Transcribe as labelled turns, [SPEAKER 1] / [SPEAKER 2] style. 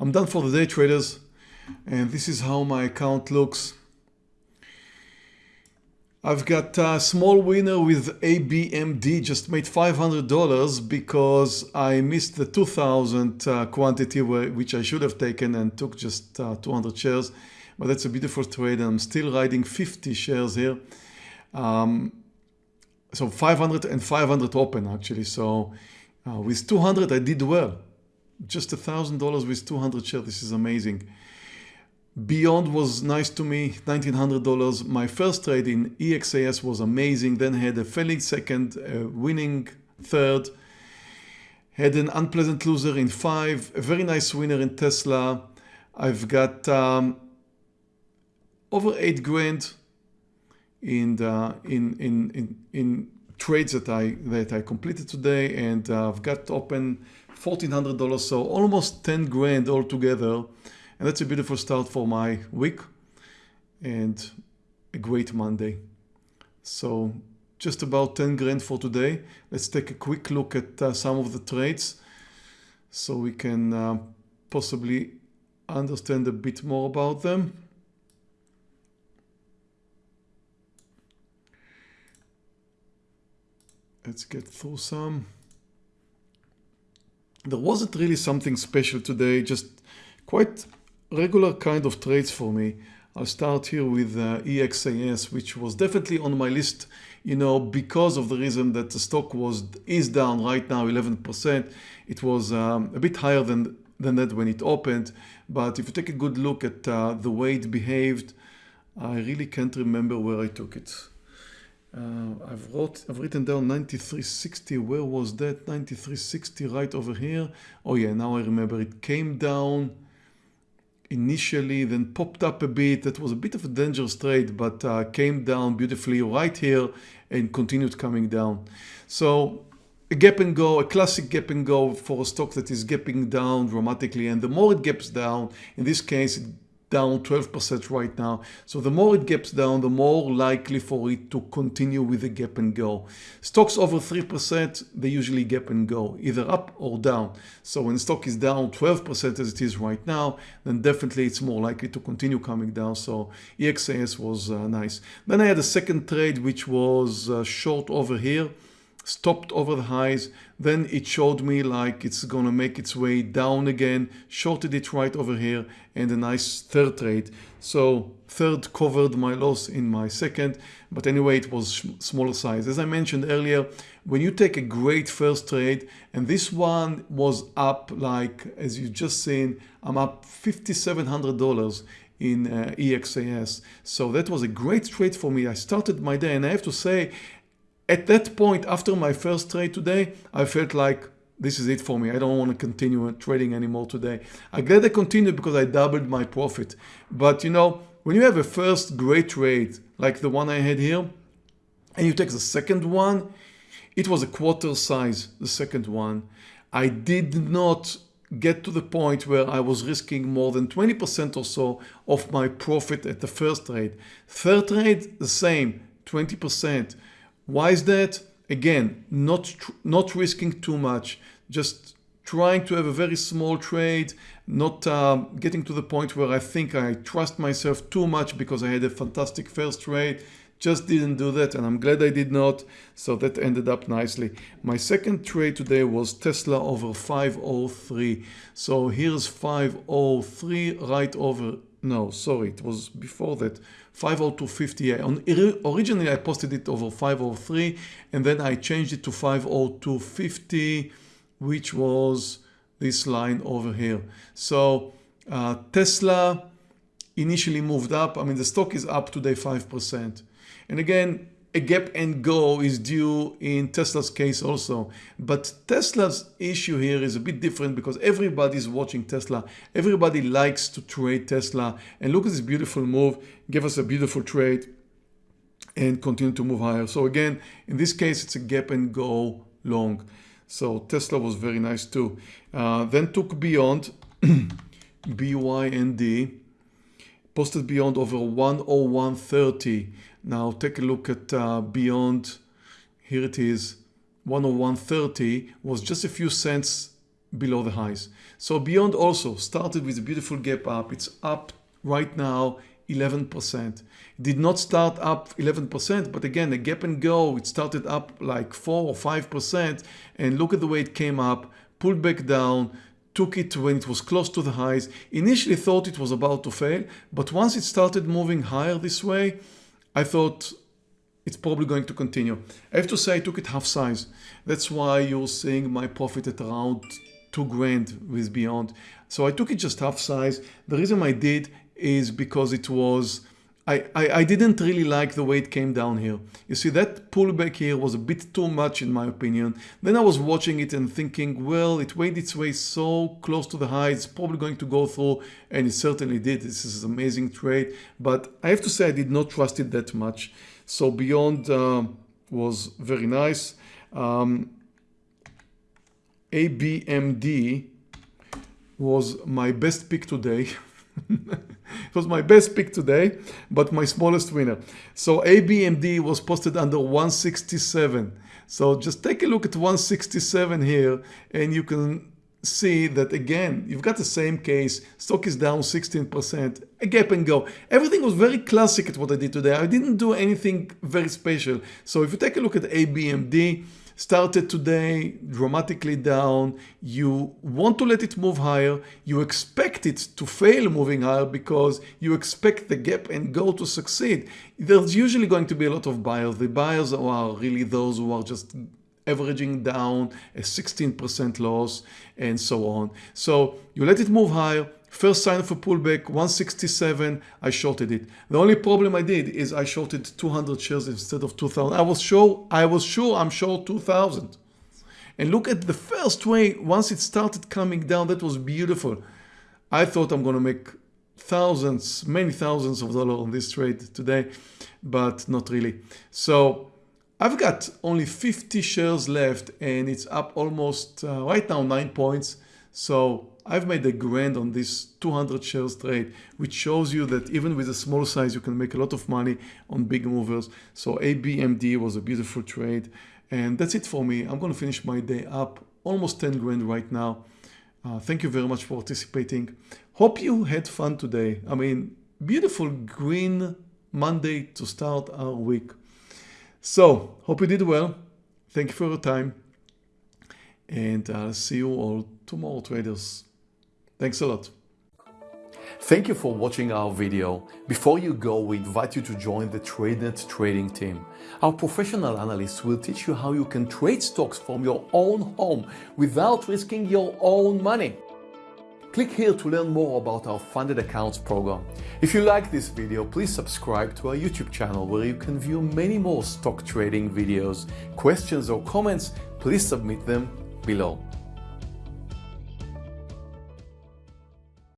[SPEAKER 1] I'm done for the day traders and this is how my account looks. I've got a small winner with ABMD, just made $500 because I missed the 2000 uh, quantity which I should have taken and took just uh, 200 shares. But that's a beautiful trade and I'm still riding 50 shares here. Um, so 500 and 500 open actually. So uh, with 200 I did well. Just a thousand dollars with 200 shares. This is amazing. Beyond was nice to me, $1,900. My first trade in EXAS was amazing. Then had a failing second, a winning third. Had an unpleasant loser in five, a very nice winner in Tesla. I've got um, over eight grand in, the, in, in, in, in trades that I, that I completed today. And uh, I've got open $1,400, so almost 10 grand altogether. And that's a beautiful start for my week and a great Monday. So just about 10 grand for today. Let's take a quick look at uh, some of the trades so we can uh, possibly understand a bit more about them. Let's get through some. There wasn't really something special today, just quite regular kind of trades for me. I'll start here with uh, EXAS, which was definitely on my list, you know, because of the reason that the stock was is down right now 11%. It was um, a bit higher than, than that when it opened. But if you take a good look at uh, the way it behaved, I really can't remember where I took it. Uh, I've, wrote, I've written down 9360. Where was that? 9360 right over here. Oh yeah, now I remember. It came down initially, then popped up a bit. That was a bit of a dangerous trade, but uh, came down beautifully right here and continued coming down. So a gap and go, a classic gap and go for a stock that is gapping down dramatically. And the more it gaps down, in this case, it down 12% right now. So the more it gaps down, the more likely for it to continue with the gap and go. Stocks over 3%, they usually gap and go, either up or down. So when stock is down 12% as it is right now, then definitely it's more likely to continue coming down. So EXAS was uh, nice. Then I had a second trade, which was uh, short over here stopped over the highs. Then it showed me like it's gonna make its way down again. Shorted it right over here and a nice third trade so third covered my loss in my second but anyway it was smaller size. As I mentioned earlier when you take a great first trade and this one was up like as you just seen I'm up $5,700 in uh, EXAS so that was a great trade for me. I started my day and I have to say at that point, after my first trade today, I felt like this is it for me. I don't want to continue trading anymore today. I'm glad I continued because I doubled my profit. But you know, when you have a first great trade like the one I had here, and you take the second one, it was a quarter size, the second one. I did not get to the point where I was risking more than 20% or so of my profit at the first trade. Third trade, the same, 20%. Why is that? Again, not, not risking too much, just trying to have a very small trade, not uh, getting to the point where I think I trust myself too much because I had a fantastic first trade. Just didn't do that and I'm glad I did not. So that ended up nicely. My second trade today was Tesla over 503. So here's 503 right over, no, sorry, it was before that. 502.50. Originally I posted it over 503 and then I changed it to 502.50 which was this line over here. So uh, Tesla initially moved up. I mean the stock is up today 5%. And again a gap and go is due in Tesla's case also. But Tesla's issue here is a bit different because everybody's watching Tesla. Everybody likes to trade Tesla. And look at this beautiful move. Give us a beautiful trade and continue to move higher. So again, in this case, it's a gap and go long. So Tesla was very nice too. Uh, then took Beyond, BYND, posted Beyond over 101.30. Now take a look at uh, Beyond. Here it is. 101.30 was just a few cents below the highs. So Beyond also started with a beautiful gap up. It's up right now 11%. Did not start up 11%, but again, a gap and go, it started up like 4 or 5%. And look at the way it came up, pulled back down, took it when it was close to the highs. Initially thought it was about to fail, but once it started moving higher this way, I thought it's probably going to continue. I have to say I took it half size. That's why you're seeing my profit at around two grand with Beyond. So I took it just half size. The reason I did is because it was, I, I, didn't really like the way it came down here. You see that pullback here was a bit too much in my opinion. Then I was watching it and thinking, well, it made its way so close to the high, it's probably going to go through and it certainly did. This is an amazing trade, but I have to say I did not trust it that much. So Beyond uh, was very nice. Um, ABMD was my best pick today. it was my best pick today, but my smallest winner. So ABMD was posted under 167. So just take a look at 167 here and you can see that again, you've got the same case. Stock is down 16%, a gap and go. Everything was very classic at what I did today. I didn't do anything very special. So if you take a look at ABMD, started today dramatically down. You want to let it move higher. You expect it to fail moving higher because you expect the gap and go to succeed. There's usually going to be a lot of buyers. The buyers are really those who are just averaging down a 16% loss and so on. So you let it move higher, First sign of a pullback, 167, I shorted it. The only problem I did is I shorted 200 shares instead of 2000. I was sure, I was sure I'm short 2000. And look at the first way, once it started coming down, that was beautiful. I thought I'm gonna make thousands, many thousands of dollars on this trade today, but not really. So I've got only 50 shares left and it's up almost uh, right now nine points. So I've made a grand on this 200 shares trade, which shows you that even with a small size, you can make a lot of money on big movers. So ABMD was a beautiful trade. And that's it for me. I'm going to finish my day up almost 10 grand right now. Uh, thank you very much for participating. Hope you had fun today. I mean, beautiful green Monday to start our week. So, hope you did well. Thank you for your time. And I'll see you all tomorrow, traders. Thanks a lot.
[SPEAKER 2] Thank you for watching our video. Before you go, we invite you to join the TradeNet trading team. Our professional analysts will teach you how you can trade stocks from your own home without risking your own money. Click here to learn more about our funded accounts program. If you like this video, please subscribe to our YouTube channel where you can view many more stock trading videos. Questions or comments, please submit them below.